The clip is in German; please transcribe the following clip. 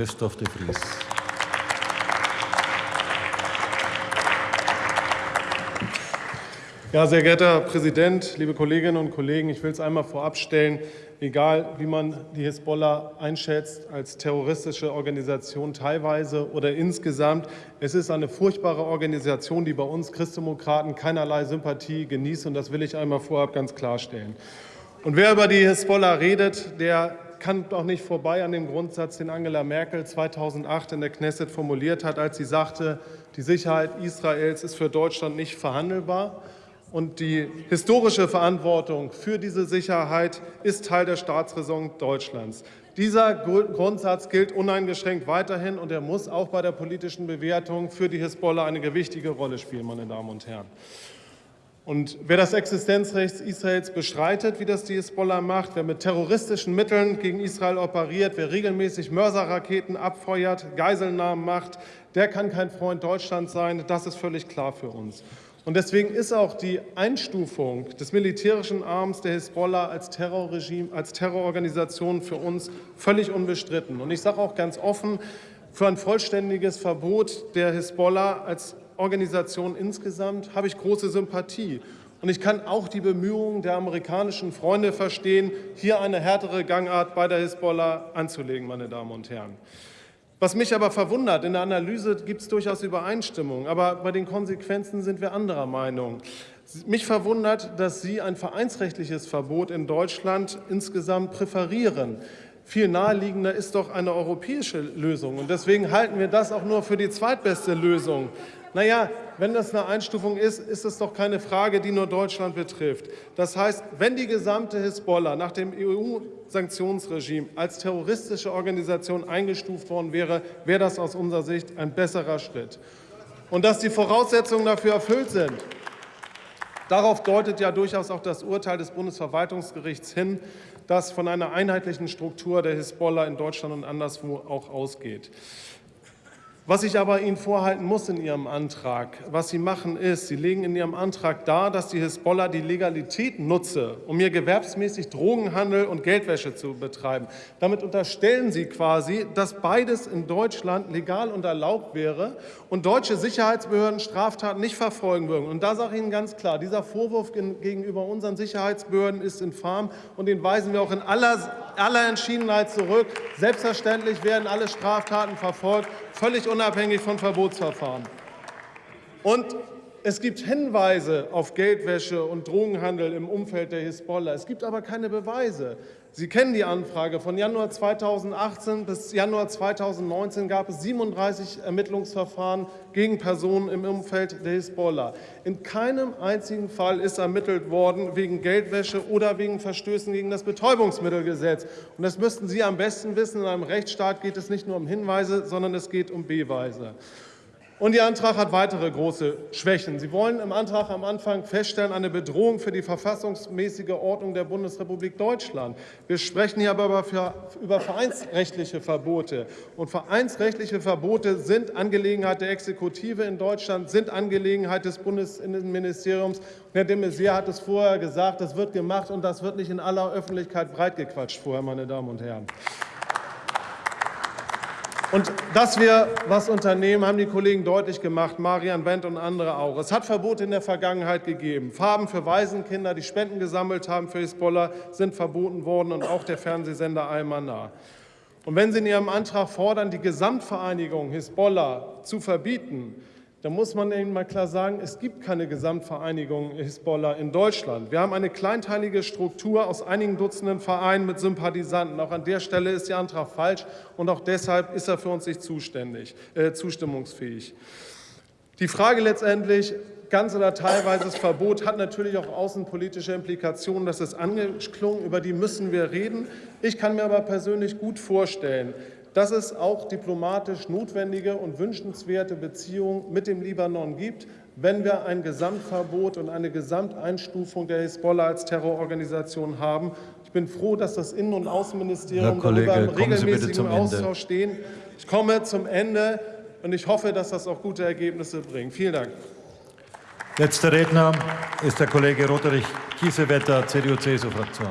Christoph de Vries. Ja, sehr geehrter Herr Präsident, liebe Kolleginnen und Kollegen, ich will es einmal vorabstellen, egal wie man die Hisbollah einschätzt als terroristische Organisation teilweise oder insgesamt, es ist eine furchtbare Organisation, die bei uns Christdemokraten keinerlei Sympathie genießt, und das will ich einmal vorab ganz klarstellen. Und wer über die Hisbollah redet, der kann doch nicht vorbei an dem Grundsatz, den Angela Merkel 2008 in der Knesset formuliert hat, als sie sagte, die Sicherheit Israels ist für Deutschland nicht verhandelbar. Und die historische Verantwortung für diese Sicherheit ist Teil der Staatsräson Deutschlands. Dieser Grundsatz gilt uneingeschränkt weiterhin, und er muss auch bei der politischen Bewertung für die Hisbollah eine gewichtige Rolle spielen, meine Damen und Herren. Und wer das Existenzrecht Israels bestreitet, wie das die Hisbollah macht, wer mit terroristischen Mitteln gegen Israel operiert, wer regelmäßig Mörserraketen abfeuert, Geiselnahmen macht, der kann kein Freund Deutschlands sein. Das ist völlig klar für uns. Und deswegen ist auch die Einstufung des militärischen Arms der Hisbollah als Terrorregime, als Terrororganisation für uns völlig unbestritten. Und ich sage auch ganz offen, für ein vollständiges Verbot der Hisbollah als Organisation insgesamt habe ich große Sympathie. Und ich kann auch die Bemühungen der amerikanischen Freunde verstehen, hier eine härtere Gangart bei der Hisbollah anzulegen, meine Damen und Herren. Was mich aber verwundert, in der Analyse gibt es durchaus Übereinstimmung, aber bei den Konsequenzen sind wir anderer Meinung. Mich verwundert, dass Sie ein vereinsrechtliches Verbot in Deutschland insgesamt präferieren. Viel naheliegender ist doch eine europäische Lösung. Und deswegen halten wir das auch nur für die zweitbeste Lösung. Naja, wenn das eine Einstufung ist, ist es doch keine Frage, die nur Deutschland betrifft. Das heißt, wenn die gesamte Hisbollah nach dem EU-Sanktionsregime als terroristische Organisation eingestuft worden wäre, wäre das aus unserer Sicht ein besserer Schritt. Und dass die Voraussetzungen dafür erfüllt sind, darauf deutet ja durchaus auch das Urteil des Bundesverwaltungsgerichts hin, das von einer einheitlichen Struktur der Hisbollah in Deutschland und anderswo auch ausgeht. Was ich aber Ihnen vorhalten muss in Ihrem Antrag, was Sie machen, ist, Sie legen in Ihrem Antrag dar, dass die Hisbollah die Legalität nutze, um hier gewerbsmäßig Drogenhandel und Geldwäsche zu betreiben. Damit unterstellen Sie quasi, dass beides in Deutschland legal und erlaubt wäre und deutsche Sicherheitsbehörden Straftaten nicht verfolgen würden. Und da sage ich Ihnen ganz klar, dieser Vorwurf gegenüber unseren Sicherheitsbehörden ist infam und den weisen wir auch in aller, aller Entschiedenheit zurück. Selbstverständlich werden alle Straftaten verfolgt, völlig unabhängig von Verbotsverfahren. Und es gibt Hinweise auf Geldwäsche und Drogenhandel im Umfeld der Hisbollah. Es gibt aber keine Beweise. Sie kennen die Anfrage. Von Januar 2018 bis Januar 2019 gab es 37 Ermittlungsverfahren gegen Personen im Umfeld der Hisbollah. In keinem einzigen Fall ist ermittelt worden wegen Geldwäsche oder wegen Verstößen gegen das Betäubungsmittelgesetz. Und das müssten Sie am besten wissen. In einem Rechtsstaat geht es nicht nur um Hinweise, sondern es geht um Beweise. Und Ihr Antrag hat weitere große Schwächen. Sie wollen im Antrag am Anfang feststellen, eine Bedrohung für die verfassungsmäßige Ordnung der Bundesrepublik Deutschland. Wir sprechen hier aber über vereinsrechtliche Verbote. Und vereinsrechtliche Verbote sind Angelegenheit der Exekutive in Deutschland, sind Angelegenheit des Bundesinnenministeriums. Und Herr de Maizière hat es vorher gesagt, das wird gemacht und das wird nicht in aller Öffentlichkeit breitgequatscht vorher, meine Damen und Herren. Und dass wir was unternehmen, haben die Kollegen deutlich gemacht, Marian Wendt und andere auch. Es hat Verbote in der Vergangenheit gegeben. Farben für Waisenkinder, die Spenden gesammelt haben für Hisbollah, sind verboten worden und auch der Fernsehsender Al-Manar. Und wenn Sie in Ihrem Antrag fordern, die Gesamtvereinigung Hisbollah zu verbieten, da muss man Ihnen mal klar sagen, es gibt keine Gesamtvereinigung Hisbollah in Deutschland. Wir haben eine kleinteilige Struktur aus einigen Dutzenden Vereinen mit Sympathisanten. Auch an der Stelle ist Ihr Antrag falsch, und auch deshalb ist er für uns nicht zuständig, äh, zustimmungsfähig. Die Frage letztendlich, ganz oder teilweises Verbot hat natürlich auch außenpolitische Implikationen. Das ist angeklungen, über die müssen wir reden. Ich kann mir aber persönlich gut vorstellen, dass es auch diplomatisch notwendige und wünschenswerte Beziehungen mit dem Libanon gibt, wenn wir ein Gesamtverbot und eine Gesamteinstufung der Hisbollah als Terrororganisation haben. Ich bin froh, dass das Innen- und Außenministerium Kollege, darüber im regelmäßigen Austausch stehen. Ich komme zum Ende und ich hoffe, dass das auch gute Ergebnisse bringt. Vielen Dank. Letzter Redner ist der Kollege Roderich Kiesewetter, CDU-CSU-Fraktion.